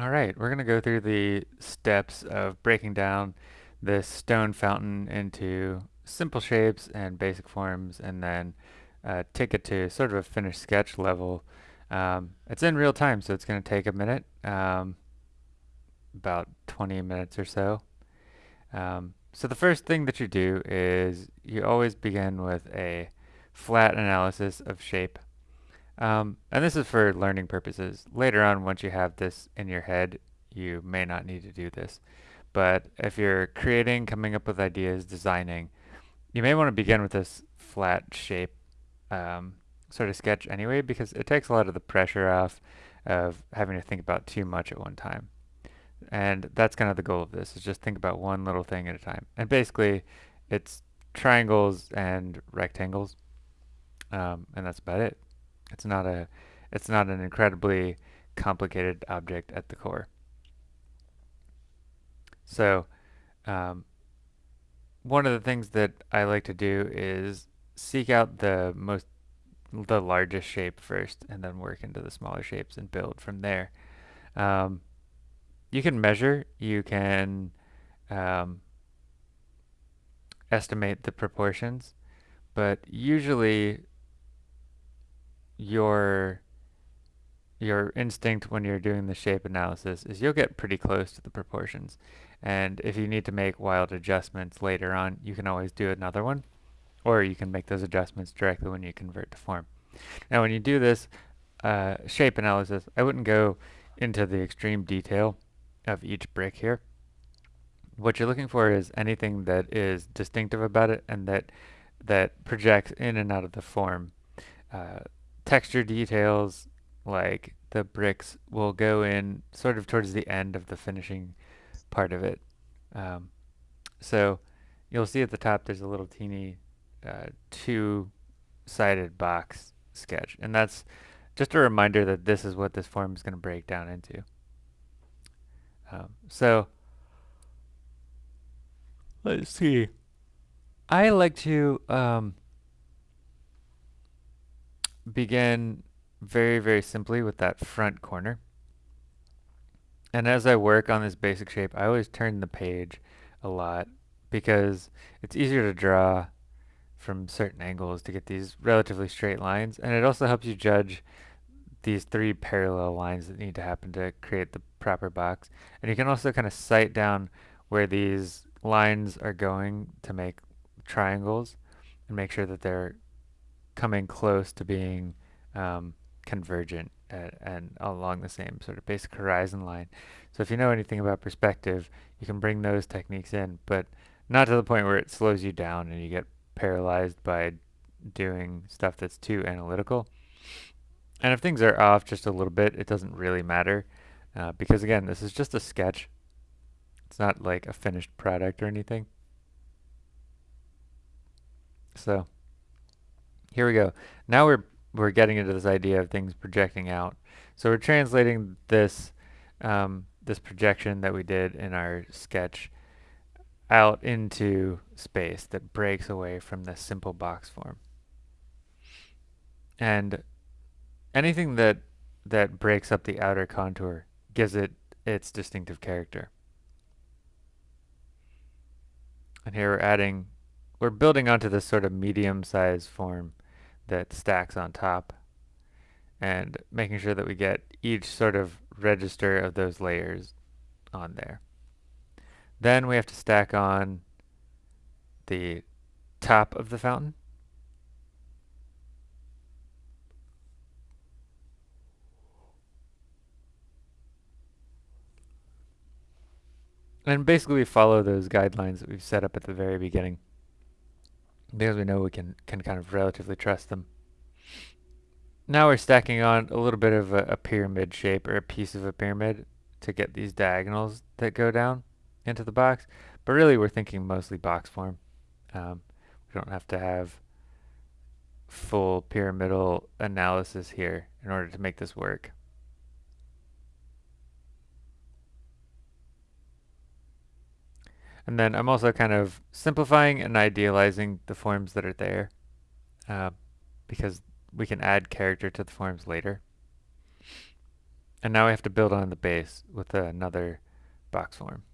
All right, we're going to go through the steps of breaking down this stone fountain into simple shapes and basic forms and then uh, take it to sort of a finished sketch level. Um, it's in real time, so it's going to take a minute, um, about 20 minutes or so. Um, so the first thing that you do is you always begin with a flat analysis of shape. Um, and this is for learning purposes. Later on, once you have this in your head, you may not need to do this. But if you're creating, coming up with ideas, designing, you may want to begin with this flat shape um, sort of sketch anyway because it takes a lot of the pressure off of having to think about too much at one time. And that's kind of the goal of this, is just think about one little thing at a time. And basically, it's triangles and rectangles, um, and that's about it. It's not a, it's not an incredibly complicated object at the core. So, um, one of the things that I like to do is seek out the most, the largest shape first, and then work into the smaller shapes and build from there. Um, you can measure, you can um, estimate the proportions, but usually your your instinct when you're doing the shape analysis is you'll get pretty close to the proportions. And if you need to make wild adjustments later on, you can always do another one, or you can make those adjustments directly when you convert to form. Now when you do this uh, shape analysis, I wouldn't go into the extreme detail of each brick here. What you're looking for is anything that is distinctive about it and that that projects in and out of the form. Uh, texture details like the bricks will go in sort of towards the end of the finishing part of it. Um, so you'll see at the top there's a little teeny uh, two-sided box sketch and that's just a reminder that this is what this form is going to break down into. Um, so let's see. I like to um, begin very, very simply with that front corner. And as I work on this basic shape, I always turn the page a lot because it's easier to draw from certain angles to get these relatively straight lines. And it also helps you judge these three parallel lines that need to happen to create the proper box. And you can also kind of sight down where these lines are going to make triangles and make sure that they're coming close to being um, convergent at, and along the same sort of basic horizon line. So if you know anything about perspective, you can bring those techniques in, but not to the point where it slows you down and you get paralyzed by doing stuff that's too analytical. And if things are off just a little bit, it doesn't really matter uh, because again, this is just a sketch. It's not like a finished product or anything. So here we go. Now we're we're getting into this idea of things projecting out. So we're translating this um, this projection that we did in our sketch out into space that breaks away from the simple box form. And anything that that breaks up the outer contour gives it its distinctive character. And here we're adding, we're building onto this sort of medium-sized form that stacks on top and making sure that we get each sort of register of those layers on there. Then we have to stack on the top of the fountain. And basically we follow those guidelines that we've set up at the very beginning because we know we can, can kind of relatively trust them. Now we're stacking on a little bit of a, a, pyramid shape or a piece of a pyramid to get these diagonals that go down into the box. But really we're thinking mostly box form. Um, we don't have to have full pyramidal analysis here in order to make this work. And then I'm also kind of simplifying and idealizing the forms that are there uh, because we can add character to the forms later. And now we have to build on the base with another box form.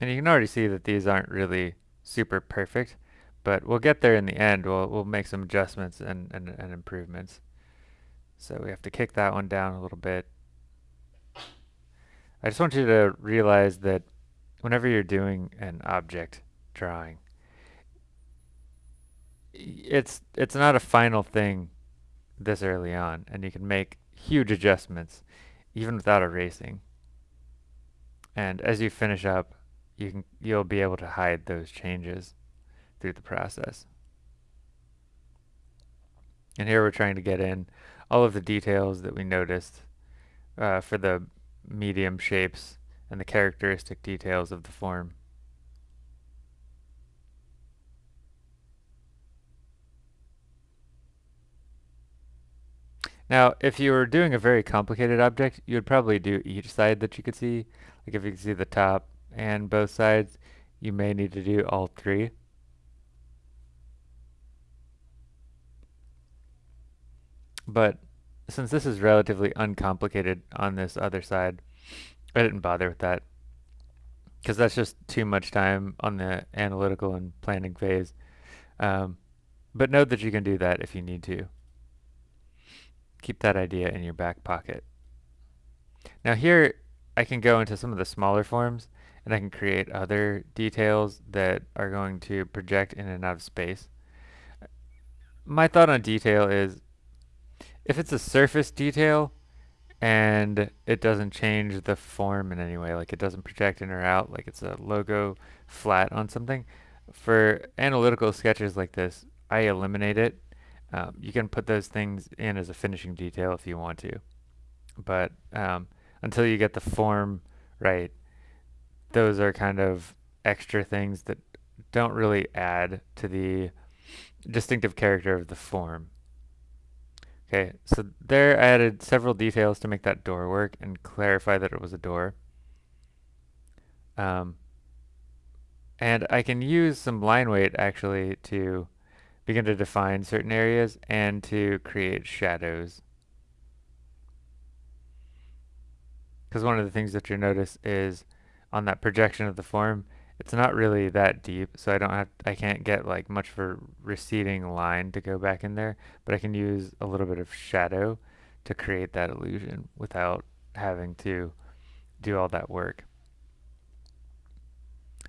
And you can already see that these aren't really super perfect, but we'll get there in the end. We'll, we'll make some adjustments and, and, and improvements. So we have to kick that one down a little bit. I just want you to realize that whenever you're doing an object drawing, it's it's not a final thing this early on, and you can make huge adjustments even without erasing. And as you finish up, you can you'll be able to hide those changes through the process. And here we're trying to get in all of the details that we noticed uh, for the medium shapes and the characteristic details of the form. Now, if you were doing a very complicated object, you would probably do each side that you could see. Like if you could see the top and both sides, you may need to do all three. But since this is relatively uncomplicated on this other side, I didn't bother with that because that's just too much time on the analytical and planning phase. Um, but note that you can do that if you need to. Keep that idea in your back pocket. Now here I can go into some of the smaller forms and I can create other details that are going to project in and out of space. My thought on detail is if it's a surface detail and it doesn't change the form in any way, like it doesn't project in or out, like it's a logo flat on something, for analytical sketches like this, I eliminate it. Um, you can put those things in as a finishing detail if you want to. But um, until you get the form right, those are kind of extra things that don't really add to the distinctive character of the form. Okay, so there I added several details to make that door work and clarify that it was a door. Um, and I can use some line weight actually to begin to define certain areas and to create shadows. Because one of the things that you'll notice is on that projection of the form, it's not really that deep, so I don't have, I can't get like much of a receding line to go back in there, but I can use a little bit of shadow to create that illusion without having to do all that work.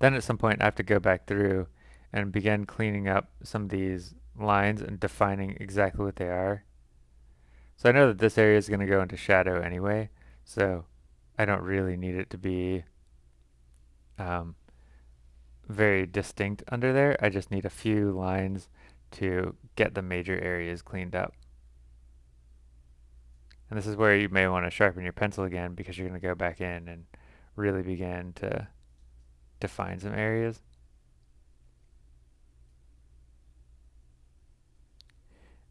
Then at some point I have to go back through and begin cleaning up some of these lines and defining exactly what they are. So I know that this area is going to go into shadow anyway, so I don't really need it to be um, very distinct under there. I just need a few lines to get the major areas cleaned up. And this is where you may want to sharpen your pencil again because you're going to go back in and really begin to define some areas.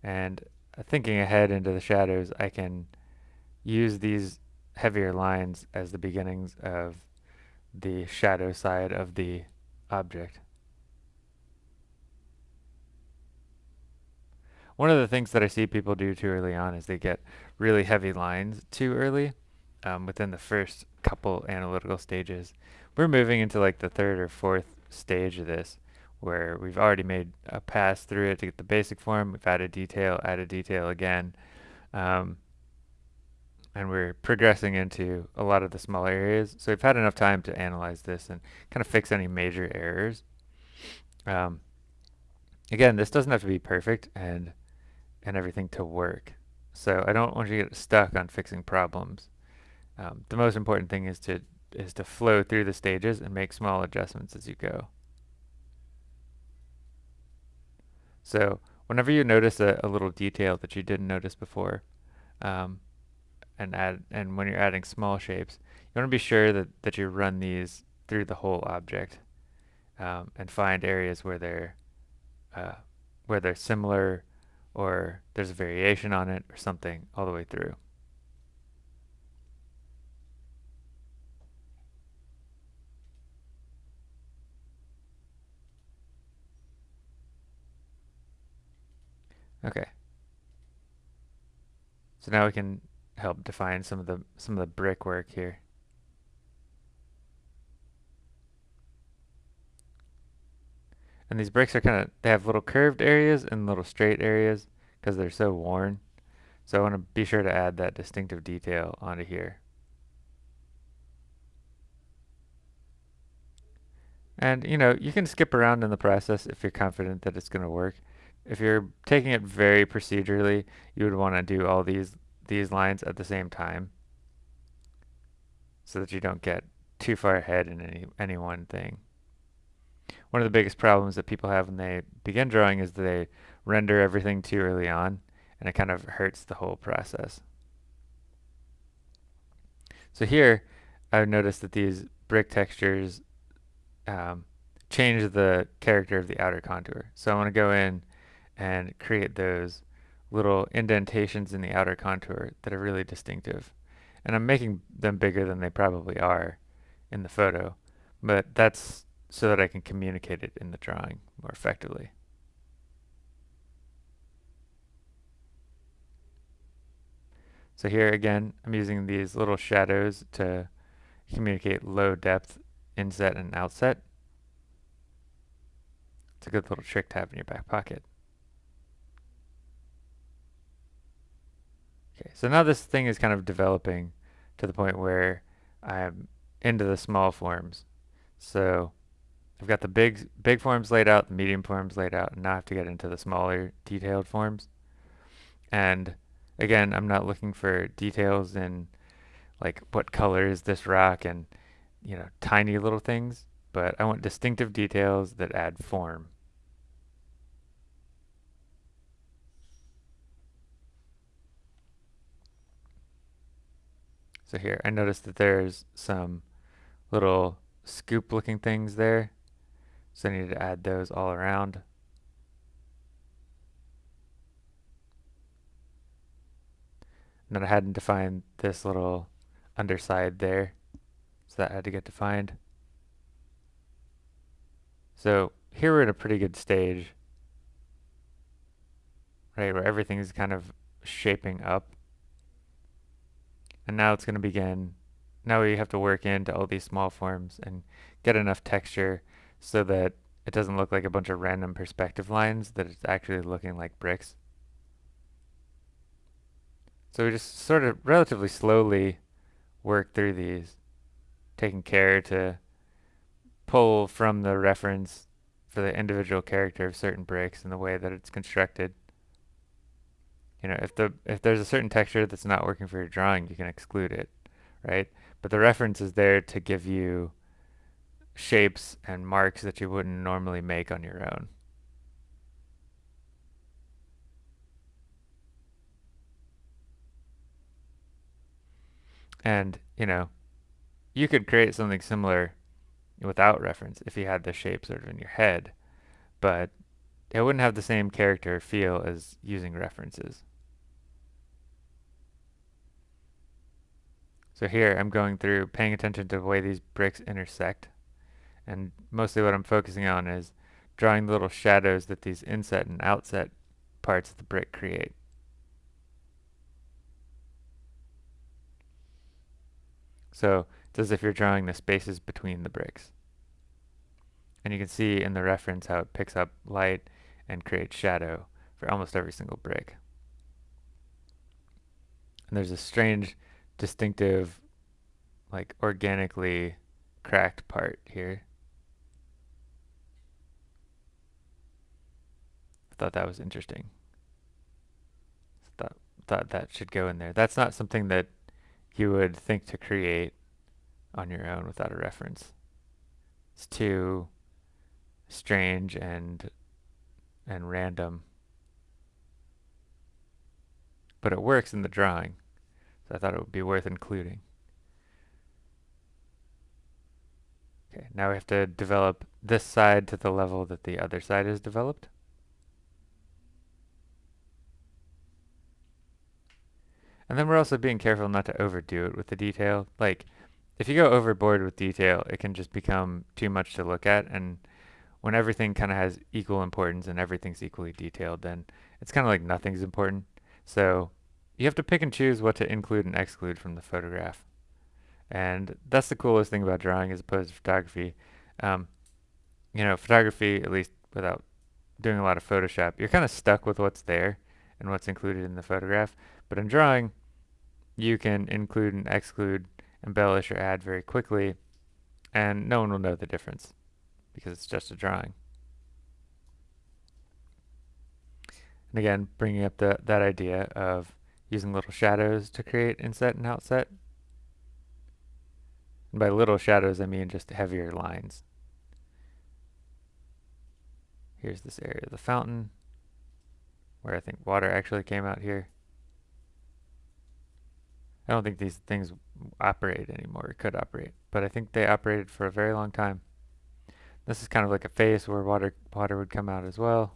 And thinking ahead into the shadows, I can use these heavier lines as the beginnings of the shadow side of the object. One of the things that I see people do too early on is they get really heavy lines too early um, within the first couple analytical stages. We're moving into like the third or fourth stage of this where we've already made a pass through it to get the basic form. We've added detail, added detail again. Um, and we're progressing into a lot of the smaller areas. So we've had enough time to analyze this and kind of fix any major errors. Um, again, this doesn't have to be perfect and and everything to work. So I don't want you to get stuck on fixing problems. Um, the most important thing is to is to flow through the stages and make small adjustments as you go. So whenever you notice a, a little detail that you didn't notice before, um, and add and when you're adding small shapes, you want to be sure that, that you run these through the whole object um, and find areas where they're uh, where they're similar or there's a variation on it or something all the way through. Okay. So now we can help define some of the some of the brickwork here. And these bricks are kind of, they have little curved areas and little straight areas because they're so worn. So I want to be sure to add that distinctive detail onto here. And you know, you can skip around in the process if you're confident that it's going to work. If you're taking it very procedurally, you would want to do all these these lines at the same time so that you don't get too far ahead in any any one thing. One of the biggest problems that people have when they begin drawing is that they render everything too early on and it kind of hurts the whole process. So here I've noticed that these brick textures um, change the character of the outer contour. So I want to go in and create those little indentations in the outer contour that are really distinctive. And I'm making them bigger than they probably are in the photo, but that's so that I can communicate it in the drawing more effectively. So here again, I'm using these little shadows to communicate low depth inset and outset. It's a good little trick to have in your back pocket. Okay, so now this thing is kind of developing to the point where I'm into the small forms. So I've got the big big forms laid out, the medium forms laid out, and now I have to get into the smaller detailed forms. And again, I'm not looking for details in like what color is this rock and you know tiny little things, but I want distinctive details that add form. So here, I noticed that there's some little scoop looking things there. So I need to add those all around. And then I hadn't defined this little underside there. So that had to get defined. So here we're in a pretty good stage, right, where everything is kind of shaping up. And now it's going to begin. Now we have to work into all these small forms and get enough texture so that it doesn't look like a bunch of random perspective lines, that it's actually looking like bricks. So we just sort of relatively slowly work through these, taking care to pull from the reference for the individual character of certain bricks and the way that it's constructed you know, if the if there's a certain texture that's not working for your drawing, you can exclude it, right? But the reference is there to give you shapes and marks that you wouldn't normally make on your own. And, you know, you could create something similar without reference if you had the shape sort of in your head, but it wouldn't have the same character feel as using references. So here I'm going through paying attention to the way these bricks intersect. And mostly what I'm focusing on is drawing the little shadows that these inset and outset parts of the brick create. So it's as if you're drawing the spaces between the bricks. And you can see in the reference how it picks up light and create shadow for almost every single brick. And there's a strange distinctive, like organically cracked part here. I thought that was interesting. Thought, thought that should go in there. That's not something that you would think to create on your own without a reference. It's too strange and and random. But it works in the drawing. So I thought it would be worth including. Okay, now we have to develop this side to the level that the other side is developed. And then we're also being careful not to overdo it with the detail. Like, if you go overboard with detail, it can just become too much to look at, and when everything kind of has equal importance and everything's equally detailed, then it's kind of like nothing's important. So you have to pick and choose what to include and exclude from the photograph. And that's the coolest thing about drawing as opposed to photography. Um, you know, photography, at least without doing a lot of Photoshop, you're kind of stuck with what's there and what's included in the photograph. But in drawing, you can include and exclude, embellish or add very quickly, and no one will know the difference because it's just a drawing. And again, bringing up the, that idea of using little shadows to create inset and outset. And by little shadows, I mean just heavier lines. Here's this area of the fountain, where I think water actually came out here. I don't think these things operate anymore, it could operate, but I think they operated for a very long time. This is kind of like a face where water water would come out as well.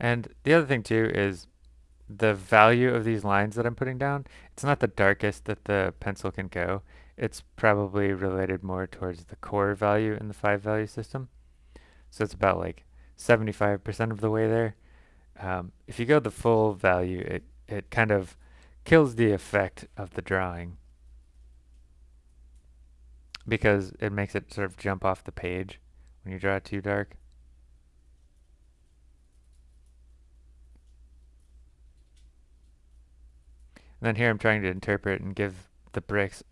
And the other thing too is the value of these lines that I'm putting down, it's not the darkest that the pencil can go. It's probably related more towards the core value in the five value system. So it's about like 75% of the way there. Um, if you go the full value, it, it kind of kills the effect of the drawing because it makes it sort of jump off the page when you draw it too dark. And then here I'm trying to interpret and give the bricks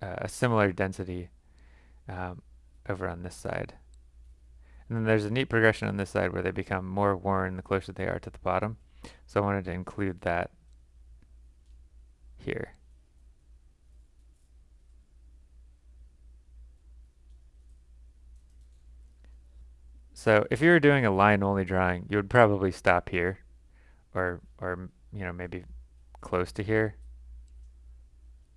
uh, a similar density um, over on this side. And then there's a neat progression on this side where they become more worn the closer they are to the bottom. So I wanted to include that here. So if you were doing a line only drawing, you would probably stop here or, or you know, maybe close to here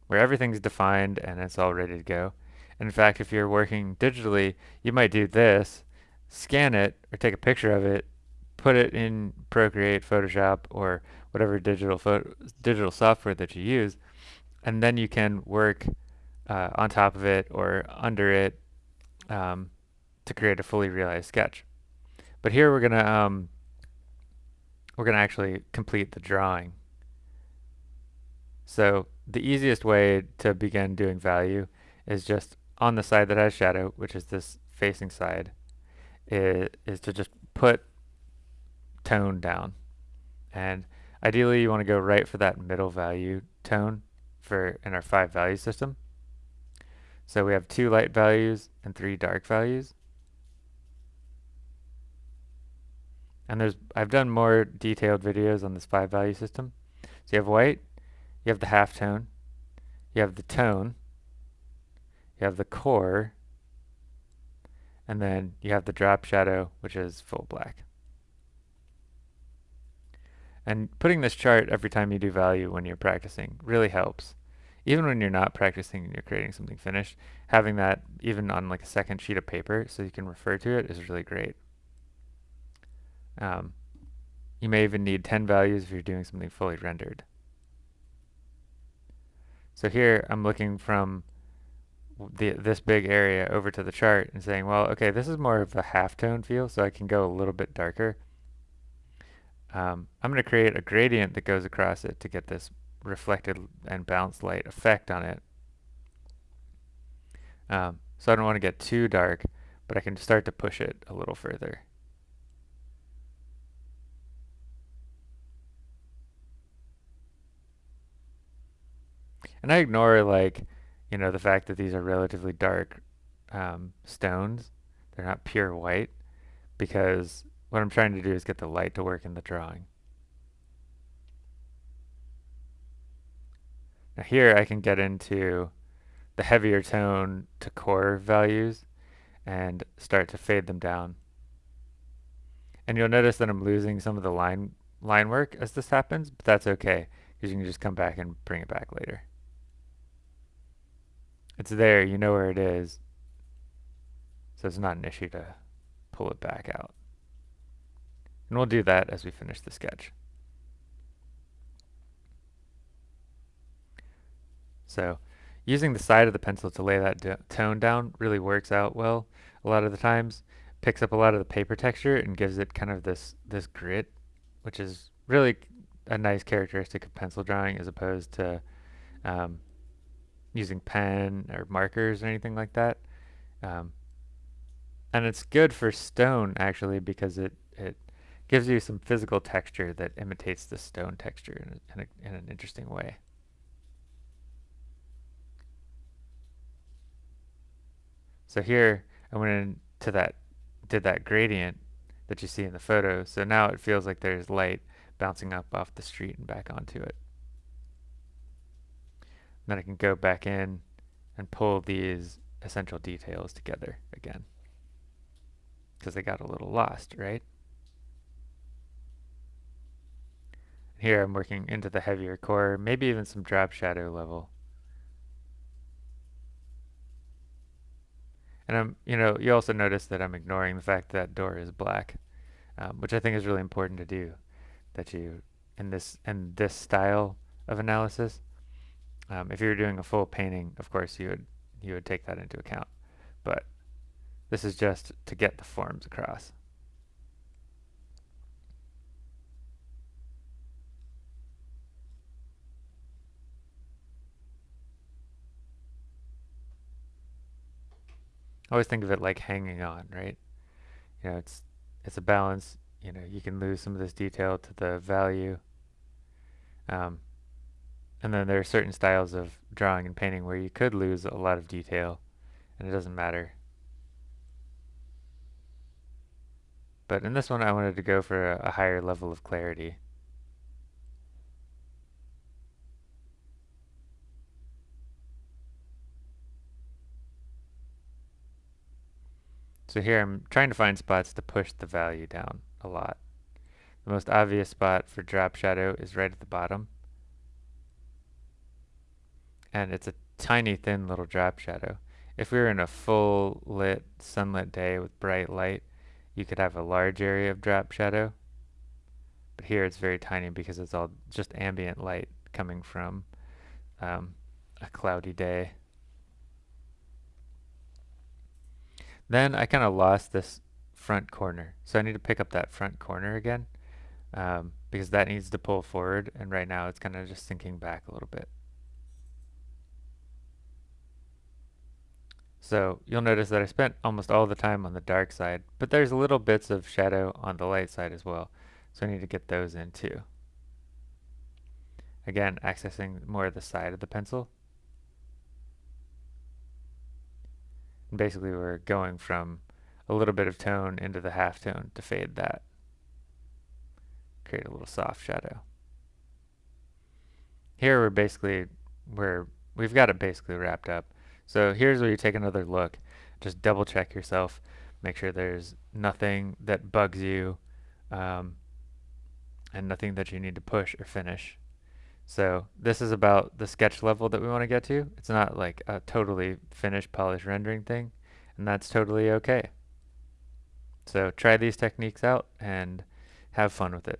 where everything's defined and it's all ready to go. In fact, if you're working digitally, you might do this, scan it or take a picture of it, put it in Procreate, Photoshop, or whatever digital digital software that you use, and then you can work uh, on top of it or under it um, to create a fully realized sketch. But here we're gonna um, we're gonna actually complete the drawing. So the easiest way to begin doing value is just on the side that has shadow, which is this facing side, is, is to just put tone down. And ideally you want to go right for that middle value tone for in our five value system. So we have two light values and three dark values. And there's I've done more detailed videos on this five value system. So you have white, you have the half tone, you have the tone, you have the core, and then you have the drop shadow, which is full black. And putting this chart every time you do value when you're practicing really helps. Even when you're not practicing and you're creating something finished, having that even on like a second sheet of paper so you can refer to it is really great. Um, you may even need 10 values if you're doing something fully rendered. So here I'm looking from the, this big area over to the chart and saying, well, okay, this is more of a halftone feel, so I can go a little bit darker. Um, I'm going to create a gradient that goes across it to get this reflected and bounced light effect on it. Um, so I don't want to get too dark, but I can start to push it a little further. And I ignore like, you know, the fact that these are relatively dark um, stones. They're not pure white because what I'm trying to do is get the light to work in the drawing. Now here I can get into the heavier tone to core values and start to fade them down. And you'll notice that I'm losing some of the line line work as this happens, but that's okay because you can just come back and bring it back later. It's there, you know where it is. So it's not an issue to pull it back out. And we'll do that as we finish the sketch. So using the side of the pencil to lay that tone down really works out well a lot of the times. Picks up a lot of the paper texture and gives it kind of this, this grit, which is really a nice characteristic of pencil drawing as opposed to um, using pen or markers or anything like that. Um, and it's good for stone actually because it, it gives you some physical texture that imitates the stone texture in, in, a, in an interesting way. So here I went into that, did that gradient that you see in the photo. So now it feels like there's light bouncing up off the street and back onto it. Then I can go back in and pull these essential details together again. Because they got a little lost, right? Here I'm working into the heavier core, maybe even some drop shadow level. And I'm, you know, you also notice that I'm ignoring the fact that door is black, um, which I think is really important to do. That you, in this in this style of analysis, um, if you were doing a full painting, of course you would you would take that into account. But this is just to get the forms across. I always think of it like hanging on, right? You know, it's it's a balance. You know, you can lose some of this detail to the value. Um, and then there are certain styles of drawing and painting where you could lose a lot of detail and it doesn't matter. But in this one I wanted to go for a, a higher level of clarity. So here I'm trying to find spots to push the value down a lot. The most obvious spot for drop shadow is right at the bottom. And it's a tiny thin little drop shadow. If we were in a full lit sunlit day with bright light, you could have a large area of drop shadow. But here it's very tiny because it's all just ambient light coming from um, a cloudy day. Then I kind of lost this front corner. So I need to pick up that front corner again um, because that needs to pull forward and right now it's kind of just sinking back a little bit. So you'll notice that I spent almost all the time on the dark side, but there's little bits of shadow on the light side as well. So I need to get those in too. Again, accessing more of the side of the pencil. And basically we're going from a little bit of tone into the half tone to fade that. Create a little soft shadow. Here we're basically, we're, we've got it basically wrapped up. So here's where you take another look. Just double check yourself. Make sure there's nothing that bugs you um, and nothing that you need to push or finish. So this is about the sketch level that we want to get to. It's not like a totally finished polished rendering thing, and that's totally okay. So try these techniques out and have fun with it.